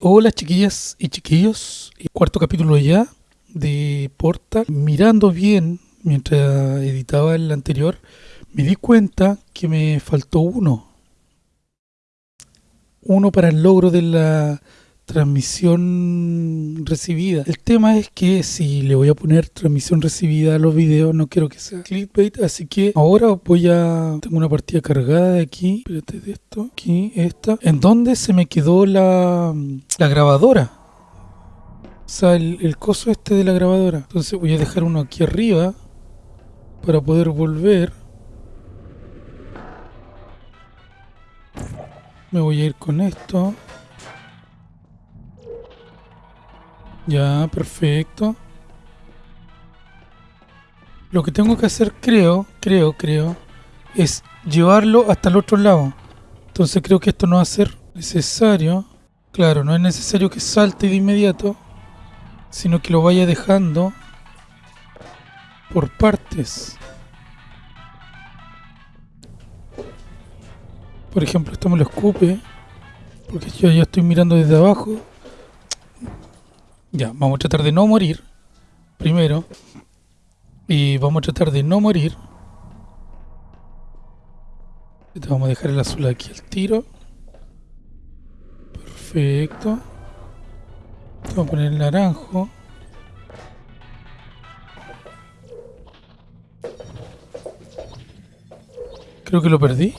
Hola chiquillas y chiquillos, cuarto capítulo ya de Portal. Mirando bien mientras editaba el anterior, me di cuenta que me faltó uno. Uno para el logro de la transmisión recibida. El tema es que si le voy a poner transmisión recibida a los videos, no quiero que sea clickbait, así que ahora voy a... Tengo una partida cargada de aquí, espérate de esto, aquí, esta, en donde se me quedó la, grabadora. O sea, el coso este de la grabadora. Entonces voy a dejar uno aquí arriba para poder volver. Me voy a ir con esto. Ya, perfecto. Lo que tengo que hacer, creo, creo, creo, es llevarlo hasta el otro lado. Entonces creo que esto no va a ser necesario. Claro, no es necesario que salte de inmediato, sino que lo vaya dejando por partes. Por ejemplo, esto me lo escupe, porque yo ya estoy mirando desde abajo. Ya, vamos a tratar de no morir. Primero. Y vamos a tratar de no morir. Vamos a dejar el azul aquí al tiro. Perfecto. Vamos a poner el naranjo. Creo que lo perdí.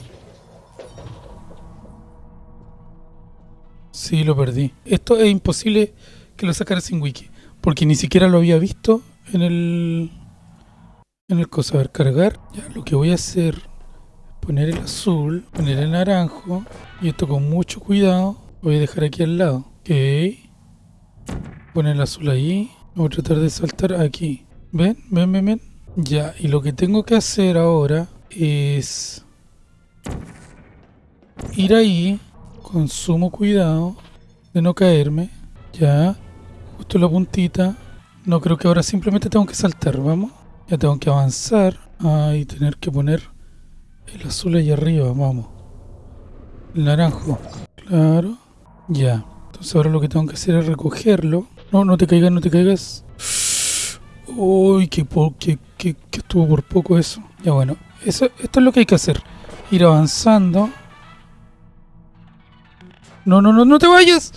Sí, lo perdí. Esto es imposible que lo sacara sin wiki. Porque ni siquiera lo había visto en el... En el cosa. A ver, cargar. Ya, lo que voy a hacer poner el azul, poner el naranjo. Y esto con mucho cuidado. Lo voy a dejar aquí al lado. Ok. Poner el azul ahí. Voy a tratar de saltar aquí. ¿Ven? ¿Ven? ¿Ven? ¿Ven? Ya, y lo que tengo que hacer ahora es ir ahí con sumo cuidado de no caerme. Ya, la puntita. No creo que ahora simplemente tengo que saltar, vamos. Ya tengo que avanzar. Ah, y tener que poner el azul ahí arriba, vamos. El naranjo. Claro. Ya. Entonces ahora lo que tengo que hacer es recogerlo. No, no te caigas, no te caigas. Uy, que, que, que, que estuvo por poco eso. Ya bueno, eso, esto es lo que hay que hacer. Ir avanzando. No, no, no, no te vayas.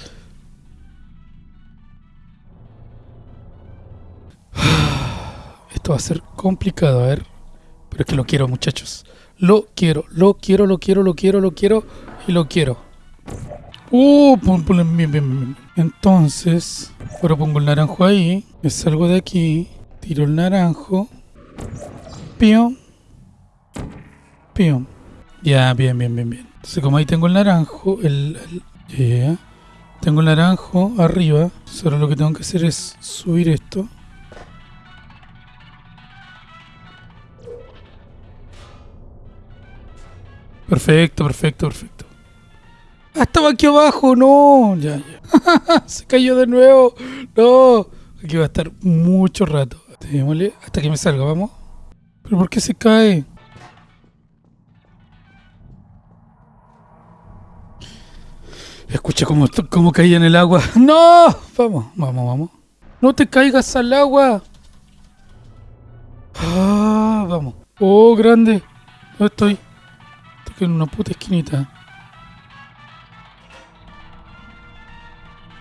Esto va a ser complicado, a ver. Pero es que lo quiero, muchachos. Lo quiero, lo quiero, lo quiero, lo quiero, lo quiero y lo quiero. Uh, bien, bien, bien. Entonces, ahora pongo el naranjo ahí. Me salgo de aquí. Tiro el naranjo. Pion. Pion. Ya, bien, bien, bien, bien. Entonces, como ahí tengo el naranjo, el, tengo el naranjo arriba. Ahora lo que tengo que hacer es subir esto. Perfecto, perfecto, perfecto. Ah, estaba aquí abajo, no. Ya, ya. Se cayó de nuevo. No. Aquí va a estar mucho rato. Démosle hasta que me salga, vamos. ¿Pero por qué se cae? Escucha cómo, cómo caía en el agua. ¡No! Vamos, vamos, vamos. ¡No te caigas al agua! Ah, vamos. ¡Oh, grande! ¿Dónde estoy? En una puta esquinita.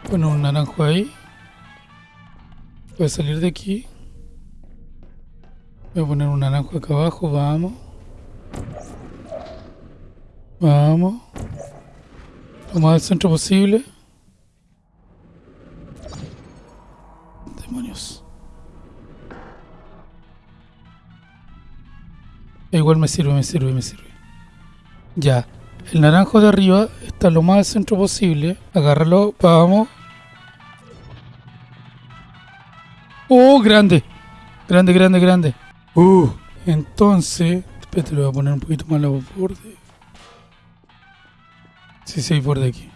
Bueno, un naranjo ahí. Voy a salir de aquí. Voy a poner un naranjo acá abajo, vamos. Vamos. Lo más al centro posible. Demonios. Igual me sirve, me sirve, me sirve. Ya. El naranjo de arriba está lo más al centro posible. Agárralo, vamos. ¡Oh, grande! Grande, grande, grande. Uh, entonces... Espérate, lo voy a poner un poquito más la borde. Sí, sí, por de aquí.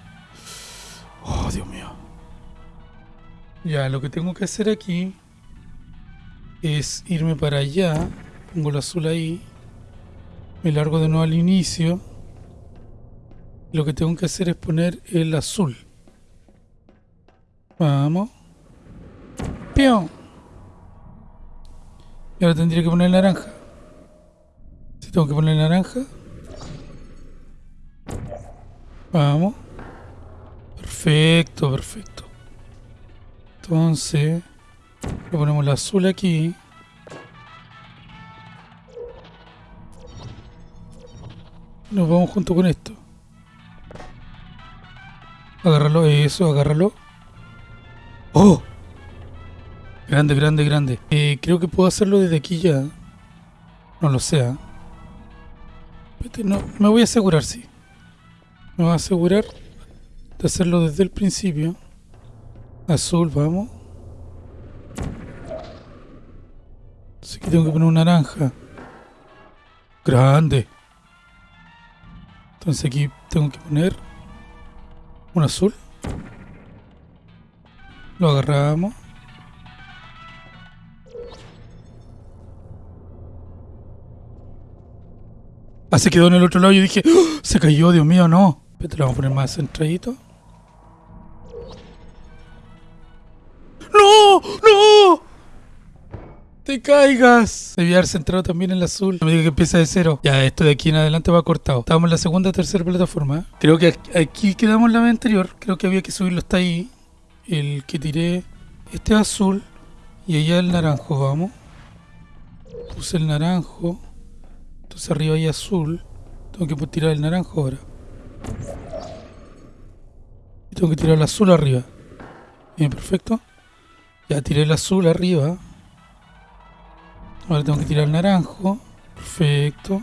Oh, Dios mío. Ya, lo que tengo que hacer aquí es irme para allá. Pongo el azul ahí. Me largo de nuevo al inicio. Lo que tengo que hacer es poner el azul. Vamos. ¡Pion! Y ahora tendría que poner naranja. Si tengo que poner naranja. Vamos. Perfecto, perfecto. Entonces, le ponemos el azul aquí. Nos vamos junto con esto. Agárralo, eso, agárralo. ¡Oh! Grande, grande, grande. Eh, creo que puedo hacerlo desde aquí ya. No lo sé. ¿ah? No, me voy a asegurar, sí. Me voy a asegurar de hacerlo desde el principio. Azul, vamos. Así que tengo que poner un naranja. Grande. Entonces aquí tengo que poner un azul. Lo agarramos. Ah, se quedó en el otro lado yo dije, ¡Oh! se cayó, Dios mío, no. Pero vamos a poner más centradito. ¡Te caigas! Debía haber centrado también en el azul. No me diga que empieza de cero. Ya, esto de aquí en adelante va cortado. Estábamos en la segunda o tercera plataforma. Creo que aquí quedamos en la vez anterior. Creo que había que subirlo hasta ahí. El que tiré. Este azul. Y allá el naranjo, vamos. Puse el naranjo. Entonces arriba hay azul. Tengo que tirar el naranjo ahora. Y tengo que tirar el azul arriba. Bien, perfecto. Ya tiré el azul arriba. Ahora tengo que tirar el naranjo. Perfecto.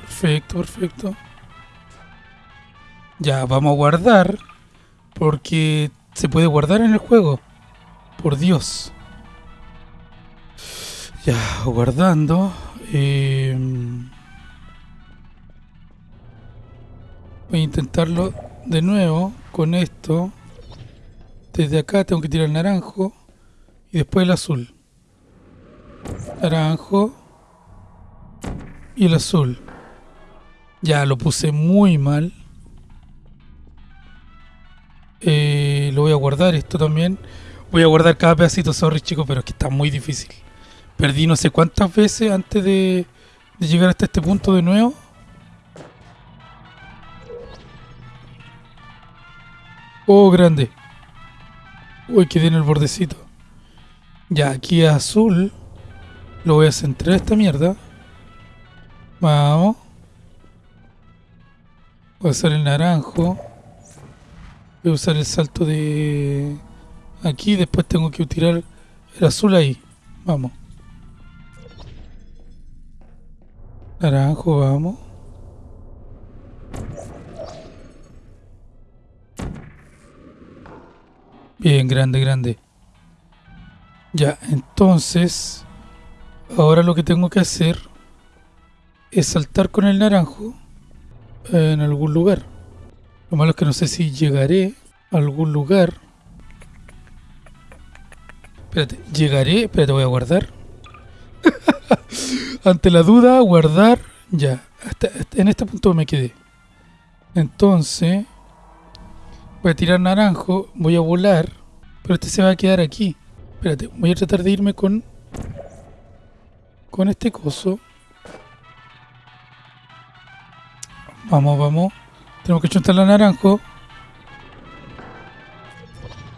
Perfecto, perfecto. Ya, vamos a guardar. Porque se puede guardar en el juego. Por Dios. Ya, guardando. Eh, voy a intentarlo de nuevo con esto. Desde acá tengo que tirar el naranjo y después el azul. Naranjo y el azul. Ya lo puse muy mal. Eh, lo voy a guardar esto también. Voy a guardar cada pedacito, sorry chicos, pero es que está muy difícil. Perdí no sé cuántas veces antes de, de llegar hasta este punto de nuevo. Oh, grande. Uy, quedé en el bordecito. Ya, aquí azul. Lo voy a centrar esta mierda. Vamos. Voy a usar el naranjo. Voy a usar el salto de... Aquí, después tengo que tirar el azul ahí. Vamos. Naranjo, vamos. Bien, grande, grande. Ya, entonces, ahora lo que tengo que hacer es saltar con el naranjo en algún lugar. Lo malo es que no sé si llegaré a algún lugar. Espérate, llegaré, espérate, voy a guardar. Ante la duda, guardar. Ya, en este punto me quedé. Entonces, voy a tirar naranjo, voy a volar, pero este se va a quedar aquí. Espérate, voy a tratar de irme con con este coso. Vamos, vamos. Tenemos que chuntar la naranjo.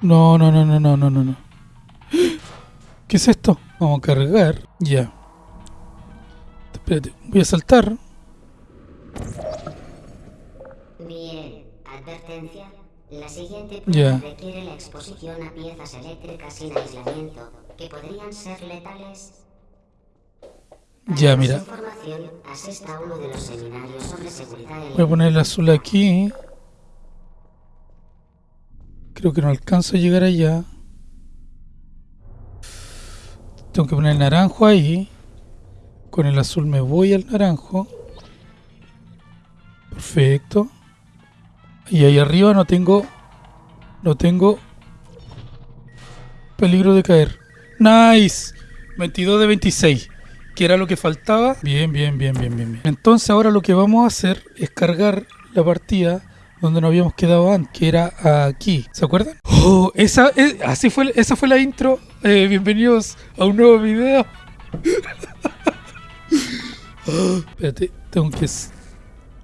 No, no, no, no, no, no, no. ¿Qué es esto? Vamos a cargar. Ya. Espérate, voy a saltar. Bien, advertencia. La siguiente prueba requiere la exposición a piezas eléctricas sin aislamiento, que podrían ser letales. Para ya, mira. A uno de los sobre seguridad Voy a poner el azul aquí. Creo que no alcanzo a llegar allá. Tengo que poner el naranjo ahí. Con el azul me voy al naranjo. Perfecto. Y ahí arriba no tengo... No tengo... Peligro de caer. ¡Nice! 22 de 26. Que era lo que faltaba. Bien, bien, bien, bien, bien. Entonces ahora lo que vamos a hacer es cargar la partida donde nos habíamos quedado antes, que era aquí. ¿Se acuerdan? Oh, esa, eh, así fue, esa fue la intro. Eh, bienvenidos a un nuevo video. Oh, espérate, tengo que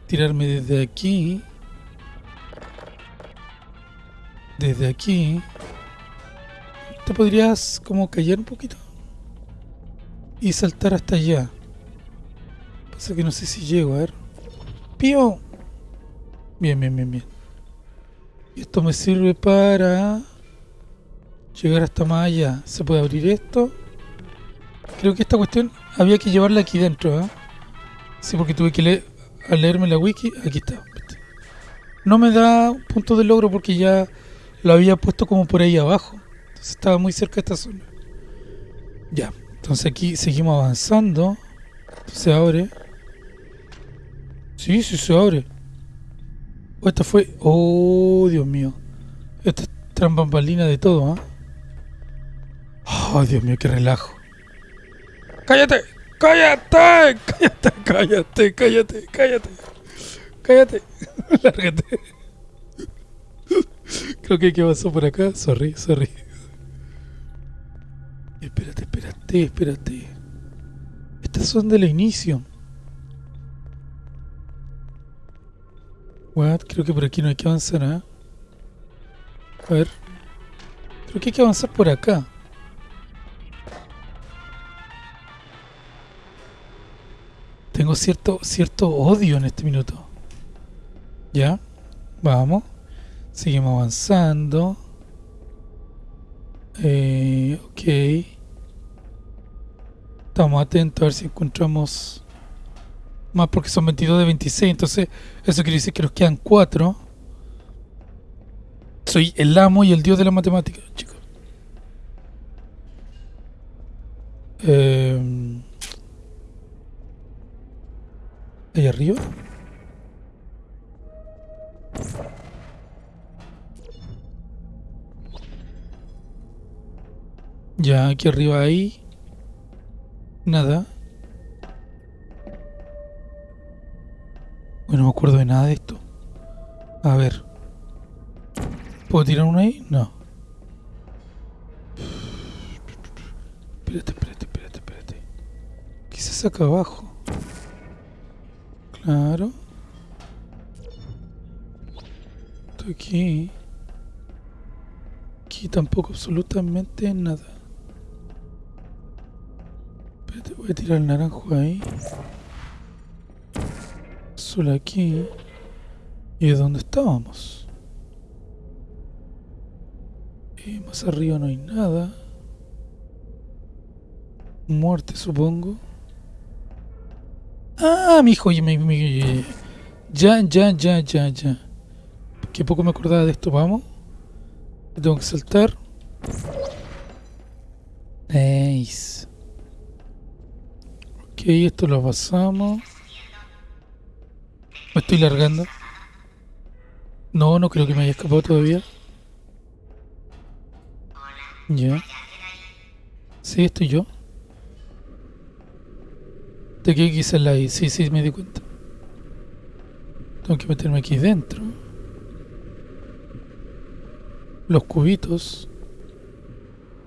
tirarme desde aquí. Desde aquí. ¿Te podrías como callar un poquito? Y saltar hasta allá. Pasa que no sé si llego, a ver. ¡Pío! Bien, bien, bien, bien. Esto me sirve para llegar hasta más allá. ¿Se puede abrir esto? Creo que esta cuestión había que llevarla aquí dentro, ¿eh? Sí, porque tuve que leer, leerme la wiki. Aquí está. No me da punto de logro porque ya lo había puesto como por ahí abajo. Entonces estaba muy cerca de esta zona. Ya. Entonces aquí seguimos avanzando. Se abre. Sí, sí se abre. Oh, esta fue... Oh, Dios mío. Esta es trambambalina de todo, ¿ah? Oh, Dios mío, qué relajo. ¡Cállate! ¡Cállate! ¡Cállate! ¡Cállate! ¡Cállate! ¡Cállate! ¡Cállate! Lárgate. Creo que ¿qué pasó por acá? Sorry, sorry. Espérate, espérate, espérate. Estas son del inicio. What? Creo que por aquí no hay que avanzar, ¿eh? A ver. Creo que hay que avanzar por acá. Tengo cierto, cierto odio en este minuto. ¿Ya? Vamos. Seguimos avanzando. Eh, ok. Estamos atentos a ver si encontramos más porque son 22 de 26. Entonces, eso quiere decir que nos quedan 4. Soy el amo y el dios de la matemática, chicos. Eh, ¿Ahí arriba? Ya, aquí arriba ahí. Nada. Bueno, no me acuerdo de nada de esto. A ver. ¿Puedo tirar uno ahí? No. Espérate, espérate, espérate, espérate. ¿Qué se saca abajo? Claro. Estoy aquí. Aquí tampoco absolutamente nada. Voy a tirar el naranjo ahí. Solo aquí. ¿Y de dónde estábamos? Y más arriba no hay nada. Muerte, supongo. Ah, mi hijo, ya, ya, ya, ya, ya. Que poco me acordaba de esto, vamos. Tengo que saltar. Nice. Ok, esto lo pasamos. Me estoy largando. No, no creo que me haya escapado todavía. Ya. Sí, estoy yo. ¿De qué quise la I? Sí, sí, me di cuenta. Tengo que meterme aquí dentro. Los cubitos.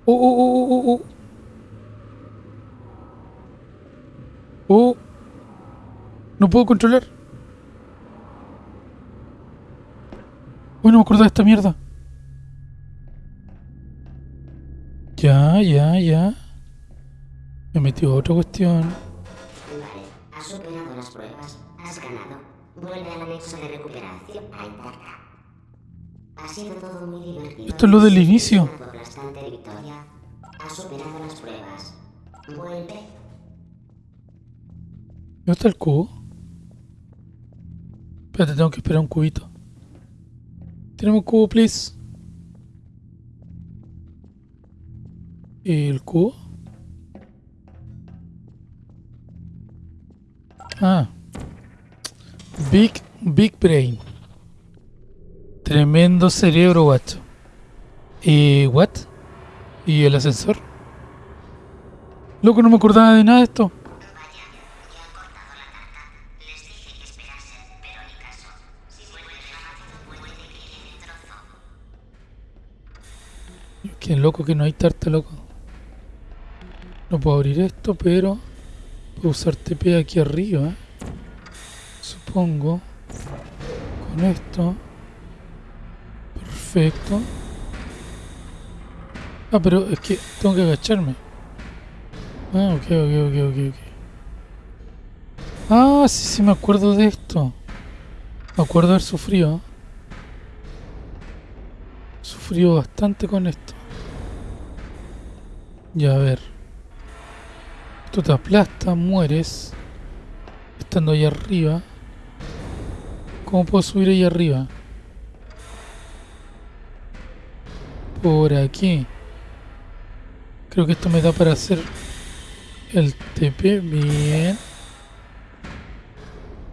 ¡Oh, oh, oh, oh, oh! ¡Oh! No puedo controlar. Uy, no me acuerdo de esta mierda. Ya, ya, ya. Me metió a otra cuestión superado las pruebas. Has ganado. Vuelve al anexo de recuperación a Intarca. Ha sido todo muy divertido. Esto es lo del inicio. Has superado las pruebas. Vuelve. ¿Dónde está el cubo? Espérate, tengo que esperar un cubito. Tenemos un cubo, please. ¿El cubo? Ah. Big, Big Brain. Tremendo cerebro, guacho. ¿Y what? ¿Y el ascensor? Loco, no me acordaba de nada de esto. Qué loco que no hay tarta, loco. No puedo abrir esto, pero puedo usar TP aquí arriba. Supongo. Con esto. Perfecto. Ah, pero es que tengo que agacharme. Ah, ok, ok, ok, ok, ok. Ah, sí, sí me acuerdo de esto. Me acuerdo haber sufrido. Sufrido bastante con esto. Ya, a ver. Esto te aplasta, mueres. Estando ahí arriba. ¿Cómo puedo subir ahí arriba? Por aquí. Creo que esto me da para hacer el TP. Bien.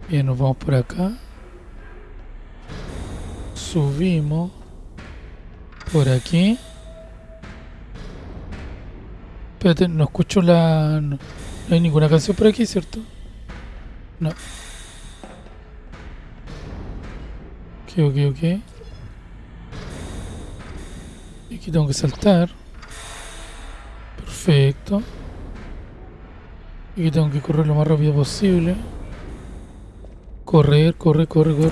Bien, nos vamos por acá. Subimos. Por aquí. Espérate, no escucho la... No, hay ninguna canción por aquí, ¿cierto? No. Ok, ok, ok. Aquí tengo que saltar. Perfecto. Aquí tengo que correr lo más rápido posible. Correr, corre, corre, corre.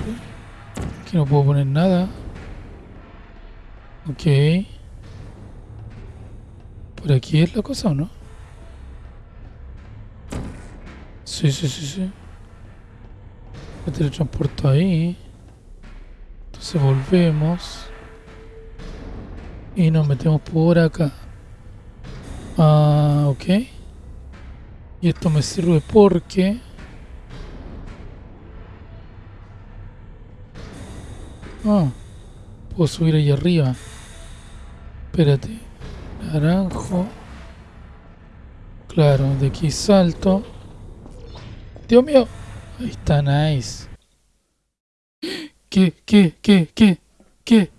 Aquí no puedo poner nada. Ok. ¿Por aquí es la cosa o no? Sí, sí, sí, sí. Me teletransporto ahí. Entonces volvemos. Y nos metemos por acá. Ah, ok. Y esto me sirve porque... Ah, puedo subir ahí arriba. Espérate. Naranjo. Claro, de aquí salto. Dios mío. Ahí está, nice. ¿Qué? ¿Qué? ¿Qué? ¿Qué? ¿Qué?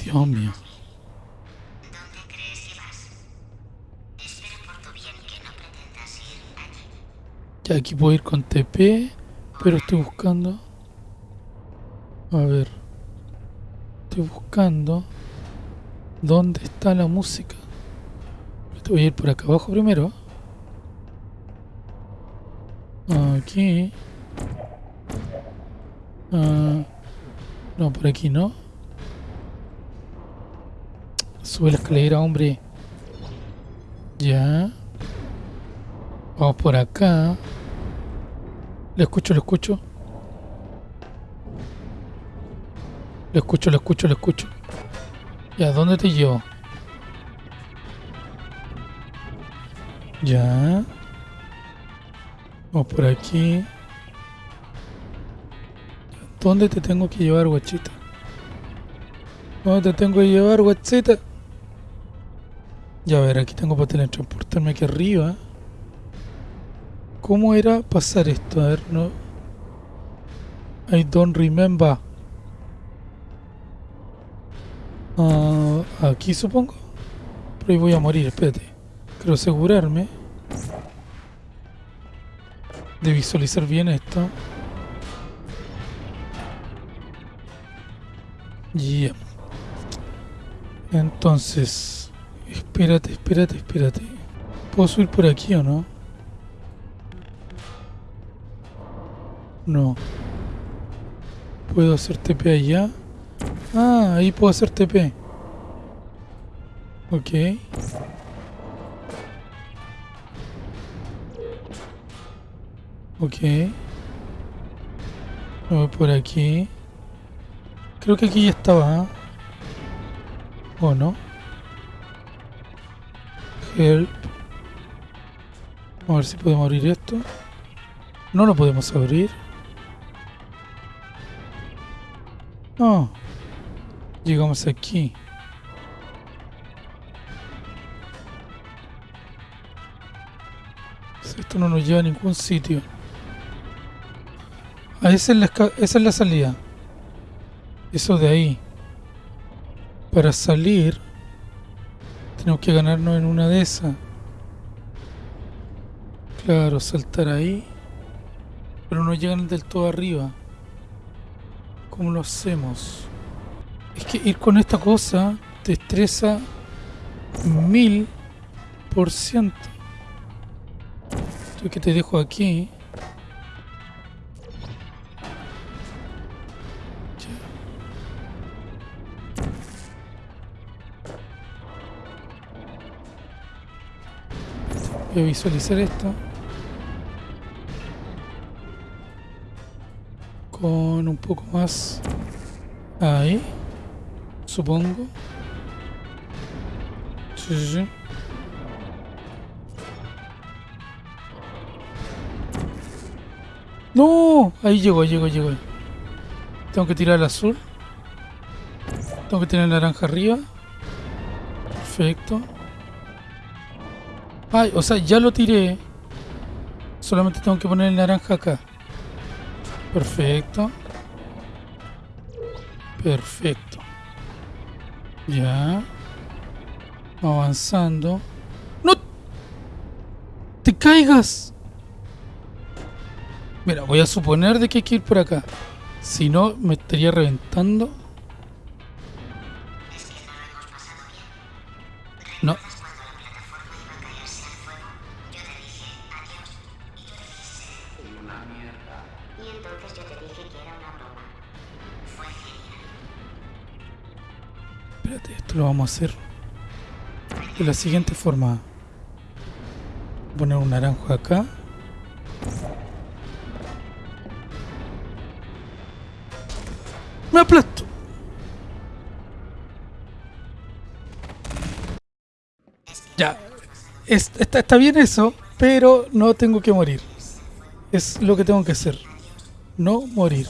Dios mío. Ya aquí puedo ir con TP, pero estoy buscando... A ver. Estoy buscando... ¿Dónde está la música? Voy a ir por acá abajo primero. Aquí. Ah, no, por aquí no. Sube la escalera, hombre. Ya. Vamos por acá. Le escucho, le escucho. Le escucho, le escucho, le escucho. Ya, ¿dónde te llevo? Ya. Vamos por aquí. ¿Dónde te tengo que llevar, guachita? ¿Dónde te tengo que llevar, guachita? Ya a ver, aquí tengo para teletransportarme aquí arriba. ¿Cómo era pasar esto? A ver, no. I don't remember. Ah, aquí supongo. Pero ahí voy a morir, espérate. Quiero asegurarme de visualizar bien esto. Ya. Entonces, espérate, espérate, espérate. ¿Puedo subir por aquí o no? No. ¿Puedo hacer TP allá? Ah, ahí puedo hacer TP. Ok. Ok. Voy por aquí. Creo que aquí ya estaba. ¿eh? ¿O no? Help. Vamos a ver si podemos abrir esto. No lo podemos abrir. No. Llegamos aquí. Esto no nos lleva a ningún sitio. Ah, esa es la, esa es la salida. Eso de ahí. Para salir, tenemos que ganarnos en una de esas. Claro, saltar ahí. pero no llegan del todo arriba. ¿Cómo lo hacemos? Es que ir con esta cosa te estresa mil por ciento. Esto que te dejo aquí. Voy a visualizar esto. Con un poco más ahí. Supongo. Sí, sí, sí. ¡No! Ahí llegó, llegó, llegó. Tengo que tirar el azul. Tengo que tener el naranja arriba. Perfecto. Ay, o sea, ya lo tiré. Solamente tengo que poner el naranja acá. Perfecto. Perfecto. Ya. Avanzando. ¡No! ¡Te caigas! Mira, voy a suponer de que hay que ir por acá. Si no, me estaría reventando. Hacer de la siguiente forma. Poner un naranjo acá. Me aplasto. Ya. está, está bien eso, pero no tengo que morir. Es lo que tengo que hacer. No morir.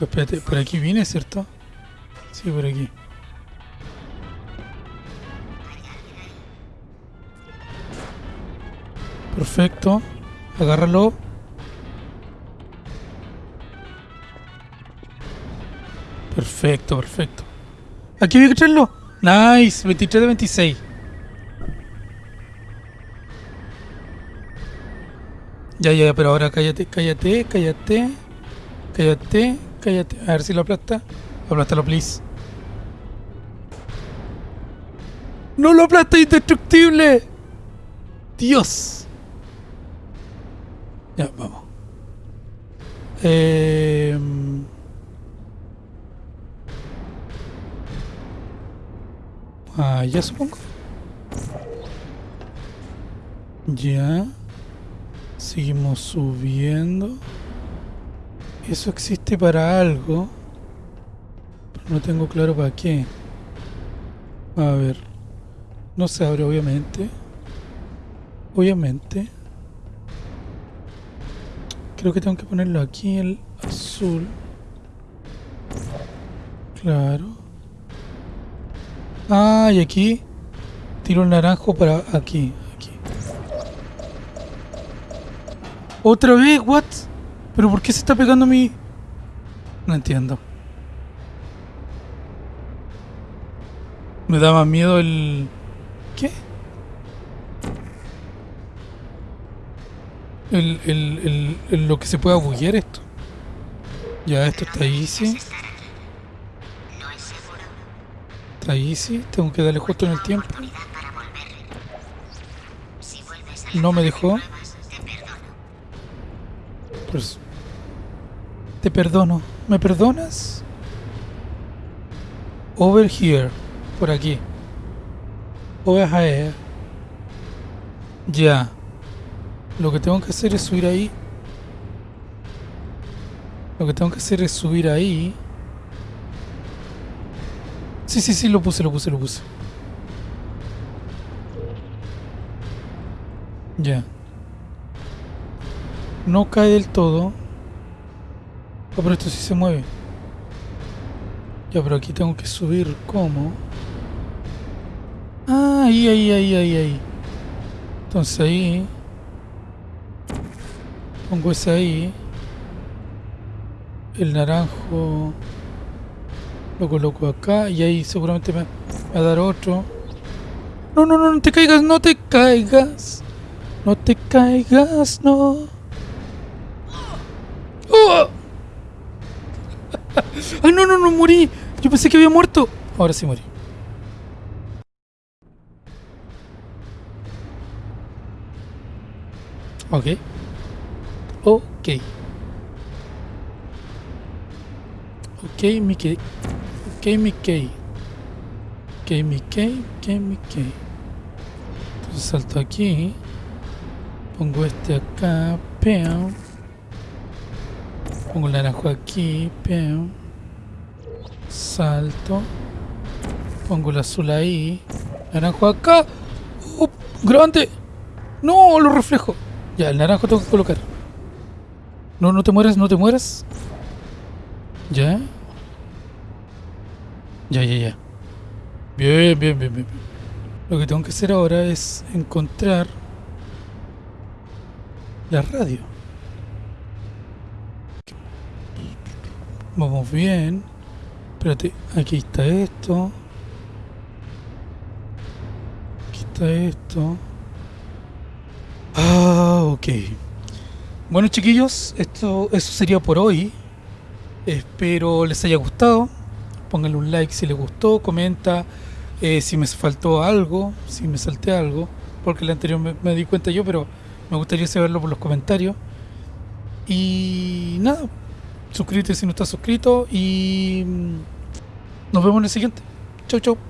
Espérate, por aquí viene, ¿cierto? Sí, por aquí. Perfecto. Agárralo. Perfecto, perfecto. Aquí voy a traerlo. Nice, 23 de 26. Ya, ya, pero ahora cállate, cállate, cállate. Cállate, cállate. A ver si lo aplasta. Aplástalo, please. ¡No lo aplasta indestructible! ¡Dios! Ya, vamos. Eh... Ah, ya supongo. Ya. Seguimos subiendo. Eso existe para algo. Pero no tengo claro para qué. A ver. No se abre, obviamente. Obviamente. Creo que tengo que ponerlo aquí, el azul. Claro. Ah, y aquí tiro el naranjo para aquí, aquí. ¿Otra vez? ¿What? ¿Pero por qué se está pegando a mí? No entiendo. Me da más miedo el... ¿Qué? El, el, el, lo que se pueda buguear esto. Ya, esto está easy. Ahí sí, tengo que darle justo en el tiempo. No me dejó. Pues... Te perdono. ¿Me perdonas? Over here. Por aquí. Over here. Ya. Lo que tengo que hacer es subir ahí. Lo que tengo que hacer es subir ahí. Sí, sí, sí, lo puse, lo puse, lo puse. Ya. No cae del todo. Oh, pero esto sí se mueve. Ya, pero aquí tengo que subir. ¿Cómo? Ah, ahí, ahí, ahí, ahí, ahí. Entonces ahí... Pongo ese ahí. El naranjo... Lo coloco acá y ahí seguramente me va a dar otro. No, no, no, no te caigas, no te caigas. No te caigas, no. ¡Oh! ¡Ay, no, no, no, morí! Yo pensé que había muerto. Ahora sí morí. Ok. Ok. Ok, Mickey. Ok, Mickey. Ok, Mickey. Ok, Mickey. Entonces salto aquí. Pongo este acá. Pongo el naranjo aquí. Peo. Salto. Pongo el azul ahí. Naranjo acá. ¡Grande! ¡No! Lo reflejo. Ya, el naranjo tengo que colocar. No, no te mueras, no te mueras. Ya. Ya, ya, ya. Bien, bien, bien, bien. Lo que tengo que hacer ahora es encontrar la radio. Vamos bien. Espérate, aquí está esto. Aquí está esto. Ah, ok. Bueno chiquillos, esto, eso sería por hoy. Espero les haya gustado. Pónganle un like si les gustó, comenta eh, si me faltó algo, si me salté algo, porque el anterior me, me di cuenta yo, pero me gustaría saberlo por los comentarios. Y nada, suscríbete si no estás suscrito y mm, nos vemos en el siguiente. Chau, chau.